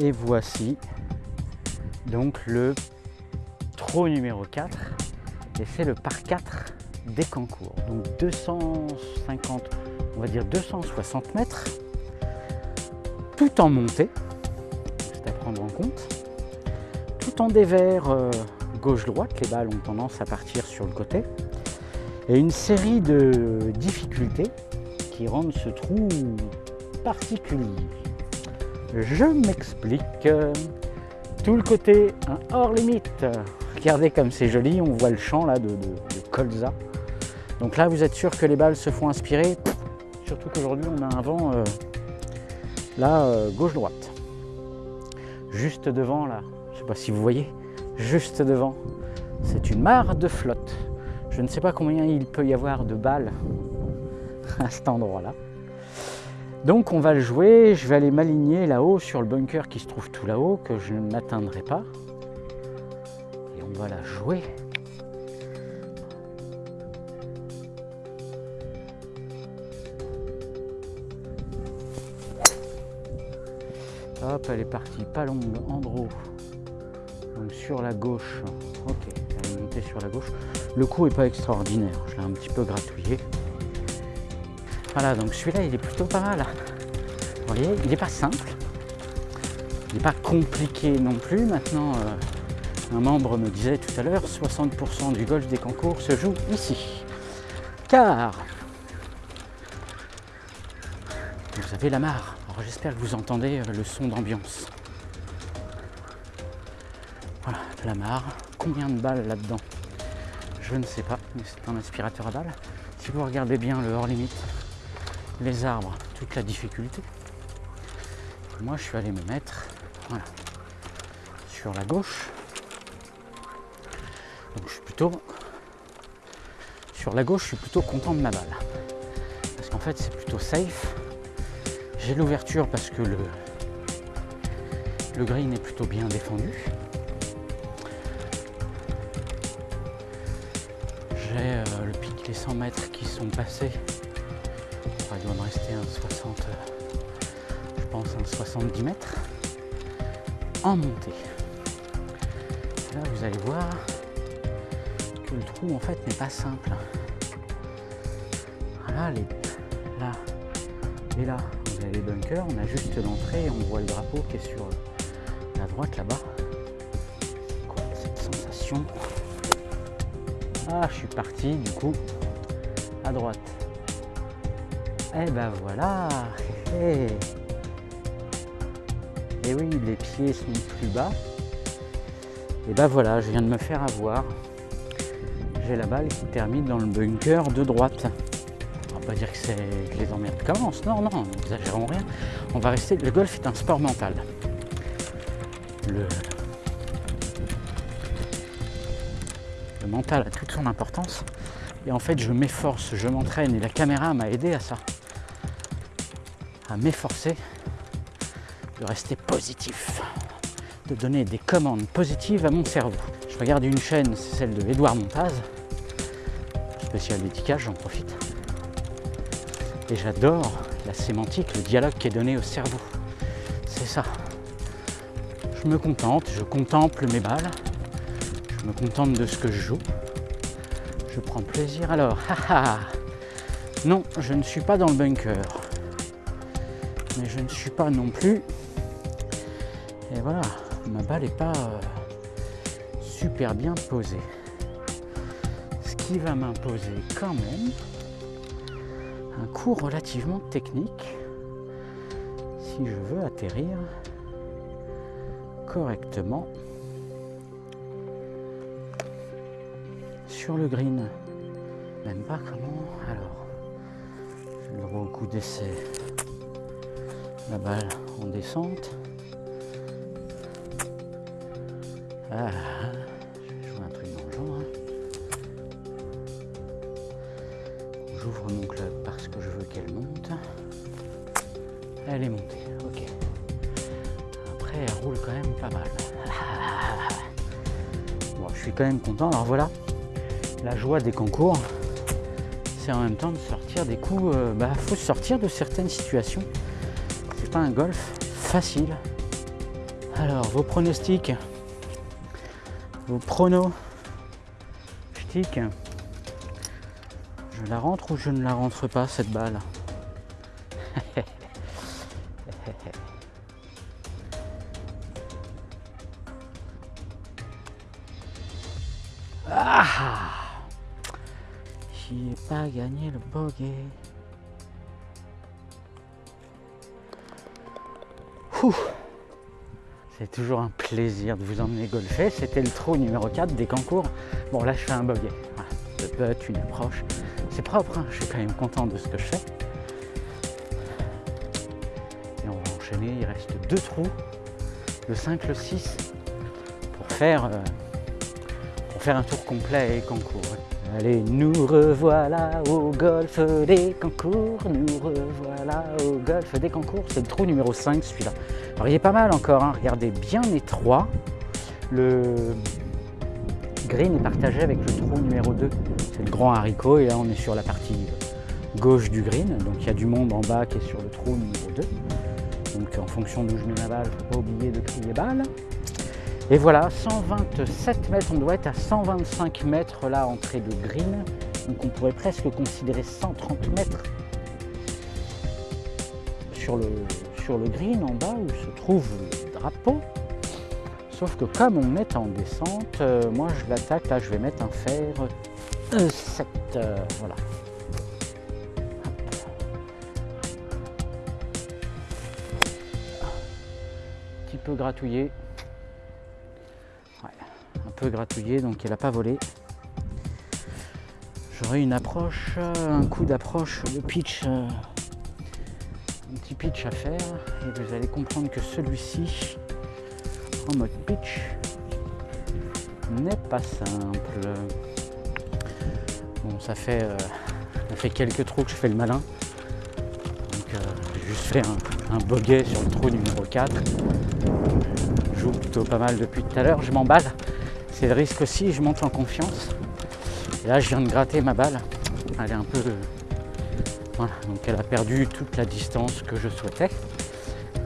Et voici donc le trot numéro 4 et c'est le par 4 des concours. Donc 250, on va dire 260 mètres, tout en montée, c'est à prendre en compte, tout en dévers euh, gauche-droite, les balles ont tendance à partir sur le côté, et une série de difficultés qui rendent ce trou particulier. Je m'explique. Tout le côté un hors limite. Regardez comme c'est joli, on voit le champ là de, colza. Donc là, vous êtes sûr que les balles se font inspirer. Surtout qu'aujourd'hui, on a un vent euh, là, euh, gauche-droite. Juste devant là, je ne sais pas si vous voyez, juste devant, c'est une mare de flotte. Je ne sais pas combien il peut y avoir de balles à cet endroit-là. Donc on va le jouer, je vais aller m'aligner là-haut sur le bunker qui se trouve tout là-haut, que je n'atteindrai pas. Et on va la jouer. Hop, elle est partie, pas longue, Andro. Donc sur la gauche. Ok, elle est montée sur la gauche. Le coup est pas extraordinaire, je l'ai un petit peu gratouillé. Voilà, donc celui-là, il est plutôt pas mal. Vous voyez, il n'est pas simple. Il n'est pas compliqué non plus. Maintenant, euh, un membre me disait tout à l'heure, 60% du golf des concours se joue ici. Car vous avez la mare. Alors j'espère que vous entendez euh, le son d'ambiance. Voilà, la mare. Combien de balles là-dedans? Je ne sais pas, mais c'est un aspirateur à balles. Si vous regardez bien le hors limite, les arbres, toute la difficulté. Moi, je suis allé me mettre sur la gauche. Donc, je suis plutôt sur la gauche, je suis plutôt content de ma balle parce qu'en fait, c'est plutôt safe. J'ai l'ouverture parce que le le green est plutôt bien défendu. J'ai euh, le pic, les 100 mètres qui sont passés il doit me rester un 60, je pense un 70 mètres en montée. Là, vous allez voir que le trou en fait n'est pas simple. Voilà, là et là, vous avez les bunkers, on a juste l'entrée, on voit le drapeau qui est sur la droite là-bas. Cette sensation? Ah, je suis parti du coup à droite. Eh ben voilà Et oui, les pieds sont plus bas. Et ben voilà, je viens de me faire avoir. J'ai la balle qui termine dans le bunker de droite. On va pas dire que, c'est les emmerdes commencent. Non, non, n'exagérons rien. On va rester. Le golf est un sport mental. Le mental a toute son importance. Et en fait, je m'efforce, je m'entraîne et la caméra m'a aidé à ça à m'efforcer de rester positif, de donner des commandes positives à mon cerveau. Je regarde une chaîne, c'est celle de Edouard Montaz, spécial d'étiquage, j'en profite. Et j'adore la sémantique, le dialogue qui est donné au cerveau. C'est ça. Je me contente, je contemple mes balles, je me contente de ce que je joue. Je prends plaisir alors. Non, je ne suis pas dans le bunker mais je ne suis pas non plus. Et voilà, ma balle n'est pas euh, super bien posée. Ce qui va m'imposer quand même un coup relativement technique si je veux atterrir correctement sur le green. Même pas comment. Alors, je le droit au coup d'essai la balle en descente. Ah, je vais jouer un truc dans le genre. Hein. J'ouvre mon club parce que je veux qu'elle monte. Elle est montée, ok. Après, elle roule quand même pas mal. Bon, je suis quand même content. Alors voilà, la joie des concours, c'est en même temps de sortir des coups. Euh, bah, faut sortir de certaines situations un golf facile. Alors, vos pronostics, vos pronos, je la rentre ou je ne la rentre pas cette balle? Ah J'ai pas gagné le bogey. C'est toujours un plaisir de vous emmener golfer. C'était le trou numéro 4 des concours. Bon là je fais un bogey. Le putt, une approche. C'est propre, hein. je suis quand même content de ce que je fais. Et on va enchaîner, il reste deux trous, le 5, le 6, pour faire euh, faire un tour complet et concours. Allez, nous revoilà au golf des concours, nous revoilà au golf des concours. C'est le trou numéro 5 celui-là. Alors il est pas mal encore, hein. regardez, bien étroit. Le green est partagé avec le trou numéro 2. C'est le grand haricot et là on est sur la partie gauche du green. Donc il y a du monde en bas qui est sur le trou numéro 2. Donc en fonction d'où je mets ma balle, faut pas oublier de crier balle. Et voilà, 127 mètres, on doit être à 125 mètres là, entrée de green. Donc on pourrait presque considérer 130 mètres sur le, green en bas où se trouve le drapeau. Sauf que comme on est en descente, euh, moi je l'attaque, là je vais mettre un fer 7, euh, voilà. Un petit peu gratouillé peu donc elle n'a pas volé. J'aurai une approche, un coup d'approche, le pitch, euh, un petit pitch à faire, et vous allez comprendre que celui-ci, en mode pitch, n'est pas simple. Bon, ça fait, euh, fait quelques trous que je fais le malin. Donc, euh, j'ai juste fait un, bogey sur le trou numéro 4. Je joue plutôt pas mal depuis tout à l'heure, je m'emballe. C'est le risque aussi, je monte en confiance. Et là, je viens de gratter ma balle. Elle est un peu... Voilà, donc elle a perdu toute la distance que je souhaitais.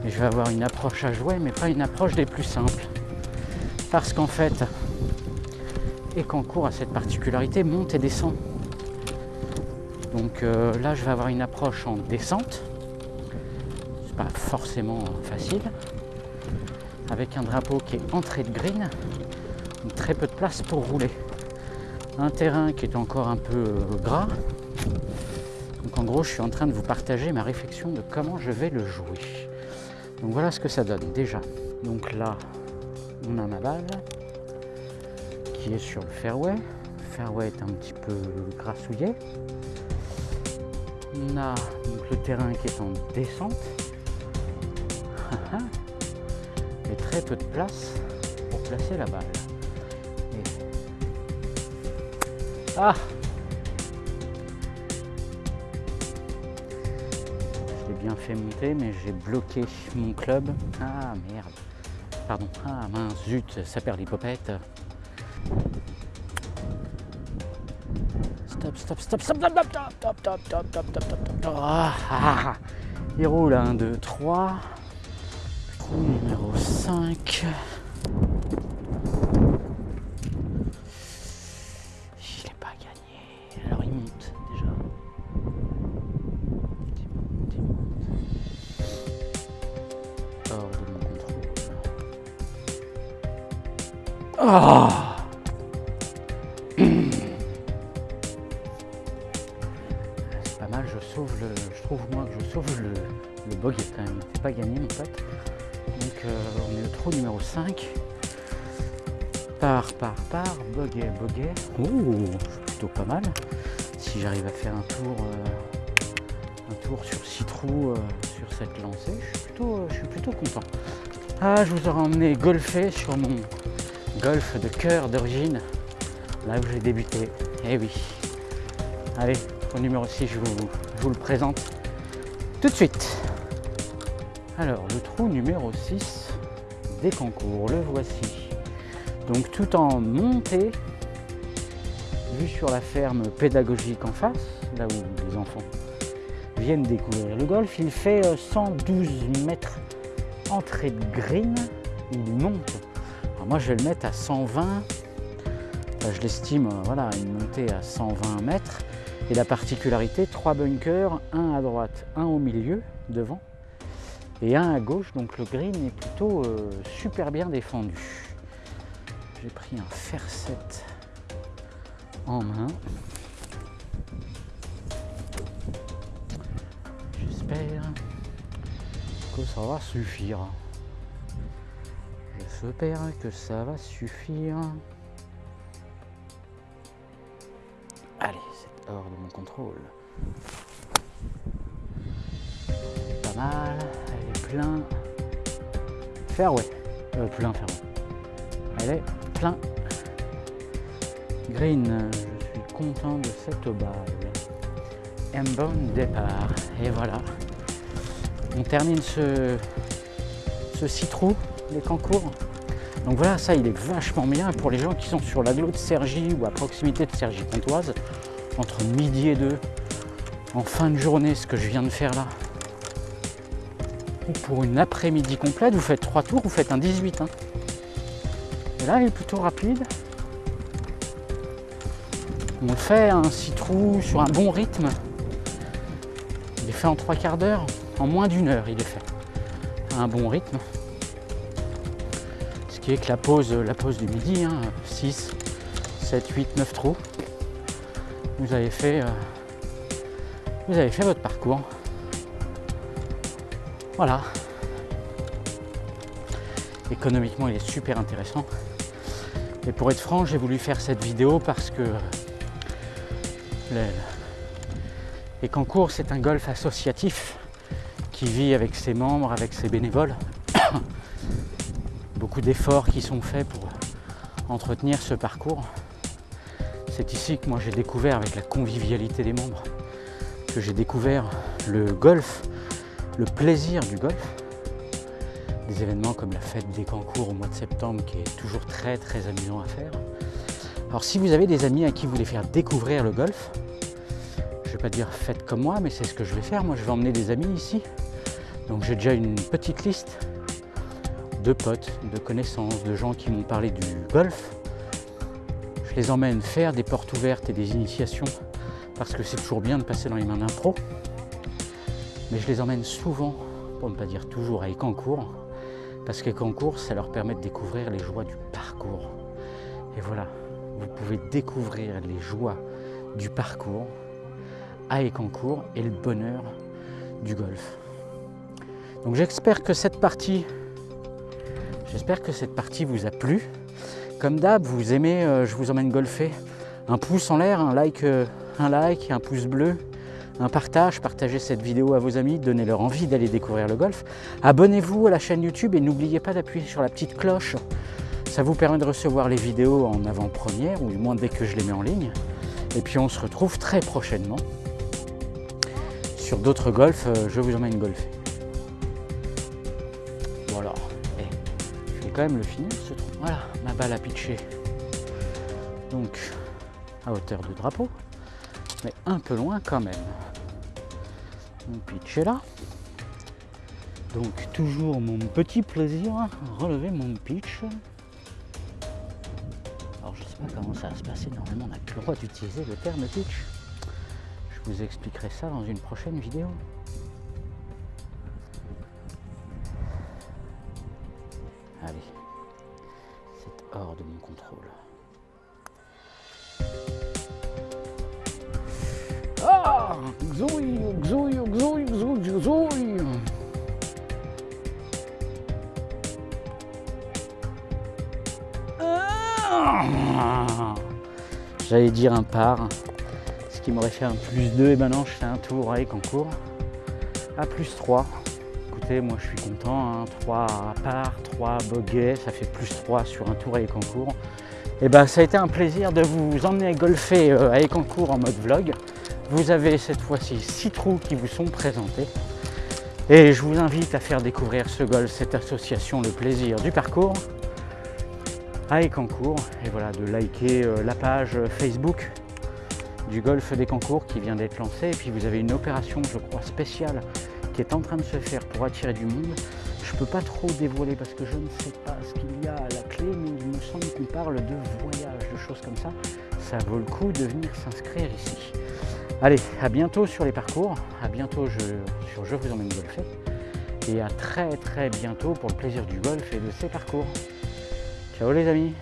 Et je vais avoir une approche à jouer, mais pas une approche des plus simples. Parce qu'en fait, et court a cette particularité, monte et descend. Donc euh, là, je vais avoir une approche en descente. C'est pas forcément facile. Avec un drapeau qui est entrée de green très peu de place pour rouler. Un terrain qui est encore un peu euh, gras. Donc en gros, je suis en train de vous partager ma réflexion de comment je vais le jouer. Donc voilà ce que ça donne déjà. Donc là, on a ma balle qui est sur le fairway. Le fairway est un petit peu grassouillé. On a le terrain qui est en descente. Et très peu de place pour placer la balle. Ah Je l'ai bien fait monter, mais j'ai bloqué mon club. Ah merde Pardon. Ah mince, zut, ça perd l'hypopète. Stop, stop, stop, stop, stop, stop, stop, stop, stop, stop, stop, stop, stop, Ah, Il roule 1, 2, 3. Trou numéro 5. Je sauve le. Je trouve moi que je sauve le, le bogey quand même. C'est pas gagné mon pote. Donc euh, on est au trou numéro 5. Par, par, par, bogey, bogey. Ouh, c'est plutôt pas mal. Si j'arrive à faire un tour, euh, un tour sur 6 trous euh, sur cette lancée, je suis plutôt, je suis plutôt content. Ah, je vous aurais emmené golfer sur mon golf de cœur d'origine, là où j'ai débuté. Eh oui. Allez, au numéro 6, je vous, vous le présente tout de suite. Alors, le trou numéro 6 des concours, le voici. Donc tout en montée, vu sur la ferme pédagogique en face, là où les enfants viennent découvrir le golf, il fait 112 euh, mètres entrée de green il monte. moi, je vais le mettre à 120. je l'estime, euh, voilà, une montée à 120 mètres. Et la particularité, trois bunkers, un à droite, un au milieu, devant, et un à gauche. Donc le green est plutôt euh, super bien défendu. J'ai pris un fer 7 en main. J'espère que ça va suffire. J'espère que ça va suffire. Allez, c'est de mon contrôle. Pas mal, elle est plein. Fairway. Euh, plein fairway. Elle est plein. Green, je suis content de cette balle. Un bon départ. Et voilà. On termine ce, ce citron, les concours. Donc voilà, ça il est vachement bien pour les gens qui sont sur l'aglo de Sergi ou à proximité de Sergi Pontoise, entre midi et deux, en fin de journée, ce que je viens de faire là. Ou pour une après-midi complète, vous faites trois tours, vous faites un 18. Hein. Et là, il est plutôt rapide. On fait un citron sur un bon rythme. Il est fait en trois quarts d'heure, en moins d'une heure, il est fait. un bon rythme que la pause, la pause du midi, 6, 7, 8, 9 trous, vous avez fait, euh, vous avez fait votre parcours. Voilà. Économiquement, il est super intéressant. Et pour être franc, j'ai voulu faire cette vidéo parce que les Cancours, c'est un golf associatif qui vit avec ses membres, avec ses bénévoles beaucoup d'efforts qui sont faits pour entretenir ce parcours. C'est ici que moi j'ai découvert avec la convivialité des membres, que j'ai découvert le golf, le plaisir du golf. Des événements comme la fête des Cancours au mois de septembre qui est toujours très très amusant à faire. Alors si vous avez des amis à qui vous voulez faire découvrir le golf, je ne vais pas dire faites comme moi, mais c'est ce que je vais faire. Moi je vais emmener des amis ici. Donc j'ai déjà une petite liste de potes, de connaissances, de gens qui m'ont parlé du golf. Les emmène faire des portes ouvertes et des initiations parce que c'est toujours bien de passer dans les mains d'un pro. Mais je les emmène souvent, pour ne pas dire toujours, à Écancourt parce qu'Écancourt, ça leur permet de découvrir les joies du parcours. Et voilà, vous pouvez découvrir les joies du parcours à Écancourt et le bonheur du golf. Donc j'espère que cette partie J'espère que cette partie vous a plu. Comme d'hab, vous aimez, euh, je vous emmène golfer. Un pouce en l'air, un like, euh, un like, un pouce bleu, un partage, partagez cette vidéo à vos amis, donnez-leur envie d'aller découvrir le golf. Abonnez-vous à la chaîne YouTube et n'oubliez pas d'appuyer sur la petite cloche. Ça vous permet de recevoir les vidéos en avant-première, ou du moins dès que je les mets en ligne. Et puis on se retrouve très prochainement sur d'autres golfs. Euh, je vous emmène golfer. Même le finir ce trou. Voilà, ma balle a pitché. Donc, à hauteur de drapeau, mais un peu loin quand même. Mon pitch est là. Donc, toujours mon petit plaisir, relever mon pitch. Alors, je sais pas comment ça va se passer. Normalement, on n'a plus le droit d'utiliser le terme pitch. Je vous expliquerai ça dans une prochaine vidéo. Allez, c'est hors de mon contrôle. Ah Xouille, xouille, xouille, xouille, xouille ah. J'allais dire un par, ce qui m'aurait fait un plus 2, et maintenant je fais un tour avec en cours. À plus 3 moi je suis content, 3 hein. à part, 3 boguets, ça fait plus 3 sur un tour à Écancourt. Et eh ben ça a été un plaisir de vous emmener golfer euh, à Écancourt en mode vlog. Vous avez cette fois-ci 6 trous qui vous sont présentés. Et je vous invite à faire découvrir ce golf, cette association, le plaisir du parcours à Écancourt. Et voilà, de liker euh, la page Facebook du golf des Cancours qui vient d'être lancée. Et puis vous avez une opération, je crois, spéciale est en train de se faire pour attirer du monde. Je peux pas trop dévoiler parce que je ne sais pas ce qu'il y a à la clé, mais il me semble qu'on parle de voyage, de choses comme ça. Ça vaut le coup de venir s'inscrire ici. Allez, à bientôt sur les parcours, à bientôt sur Je vous emmène golfer, et à très très bientôt pour le plaisir du golf et de ces parcours. Ciao les amis